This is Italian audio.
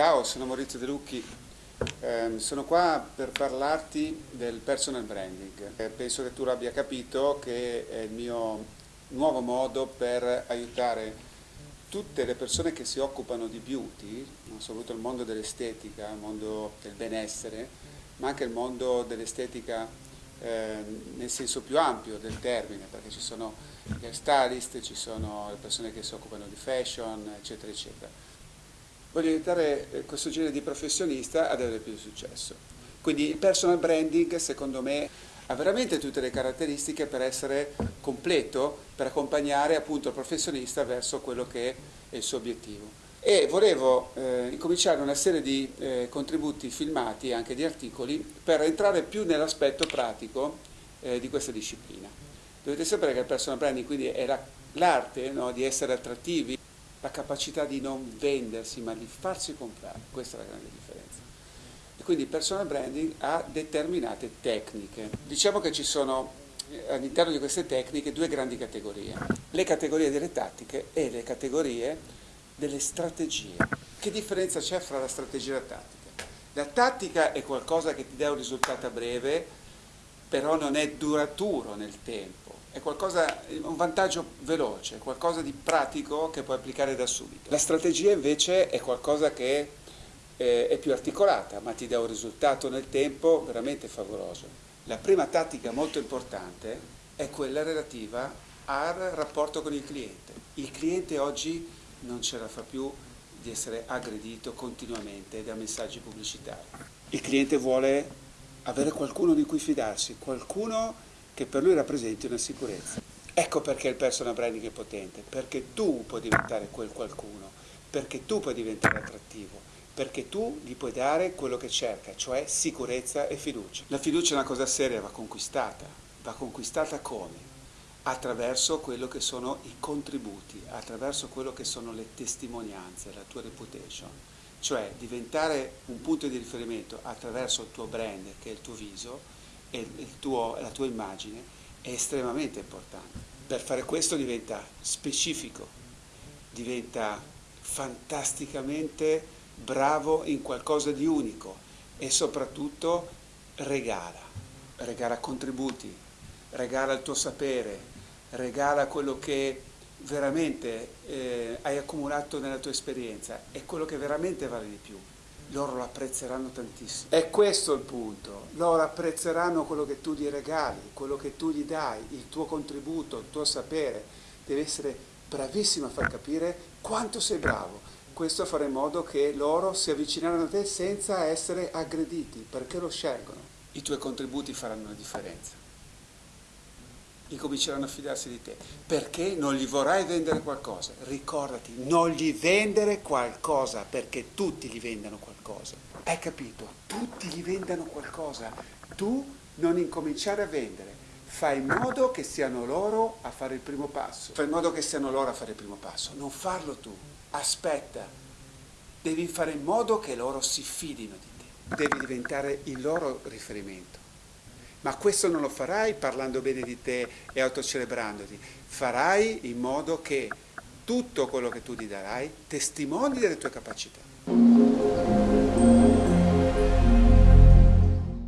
Ciao, sono Maurizio De Lucchi, eh, sono qua per parlarti del personal branding. Eh, penso che tu l'abbia capito che è il mio nuovo modo per aiutare tutte le persone che si occupano di beauty, soprattutto il mondo dell'estetica, il mondo del benessere, ma anche il mondo dell'estetica eh, nel senso più ampio del termine, perché ci sono gli stylist, ci sono le persone che si occupano di fashion, eccetera, eccetera voglio aiutare eh, questo genere di professionista ad avere più successo. Quindi il personal branding secondo me ha veramente tutte le caratteristiche per essere completo, per accompagnare appunto il professionista verso quello che è il suo obiettivo. E volevo eh, incominciare una serie di eh, contributi filmati e anche di articoli per entrare più nell'aspetto pratico eh, di questa disciplina. Dovete sapere che il personal branding quindi è l'arte no, di essere attrattivi, la capacità di non vendersi ma di farsi comprare, questa è la grande differenza. E quindi il personal branding ha determinate tecniche. Diciamo che ci sono eh, all'interno di queste tecniche due grandi categorie, le categorie delle tattiche e le categorie delle strategie. Che differenza c'è fra la strategia e la tattica? La tattica è qualcosa che ti dà un risultato a breve, però non è duraturo nel tempo è qualcosa, un vantaggio veloce, qualcosa di pratico che puoi applicare da subito. La strategia invece è qualcosa che eh, è più articolata, ma ti dà un risultato nel tempo veramente favoloso. La prima tattica molto importante è quella relativa al rapporto con il cliente. Il cliente oggi non ce la fa più di essere aggredito continuamente da messaggi pubblicitari. Il cliente vuole avere qualcuno di cui fidarsi, qualcuno che per lui rappresenti una sicurezza. Ecco perché il personal branding è potente, perché tu puoi diventare quel qualcuno, perché tu puoi diventare attrattivo, perché tu gli puoi dare quello che cerca, cioè sicurezza e fiducia. La fiducia è una cosa seria, va conquistata. Va conquistata come? Attraverso quello che sono i contributi, attraverso quello che sono le testimonianze, la tua reputation. Cioè diventare un punto di riferimento attraverso il tuo brand, che è il tuo viso, e tuo, la tua immagine è estremamente importante. Per fare questo diventa specifico, diventa fantasticamente bravo in qualcosa di unico e soprattutto regala, regala contributi, regala il tuo sapere, regala quello che veramente eh, hai accumulato nella tua esperienza e quello che veramente vale di più loro lo apprezzeranno tantissimo. È questo il punto, loro apprezzeranno quello che tu gli regali, quello che tu gli dai, il tuo contributo, il tuo sapere. Devi essere bravissimo a far capire quanto sei bravo. Questo farà in modo che loro si avvicineranno a te senza essere aggrediti, perché lo scelgono. I tuoi contributi faranno la differenza incominceranno a fidarsi di te, perché non gli vorrai vendere qualcosa. Ricordati, non gli vendere qualcosa, perché tutti gli vendano qualcosa. Hai capito? Tutti gli vendano qualcosa. Tu non incominciare a vendere, fai in modo che siano loro a fare il primo passo. Fai in modo che siano loro a fare il primo passo, non farlo tu. Aspetta, devi fare in modo che loro si fidino di te. Devi diventare il loro riferimento. Ma questo non lo farai parlando bene di te e autocelebrandoti, farai in modo che tutto quello che tu gli darai testimoni delle tue capacità.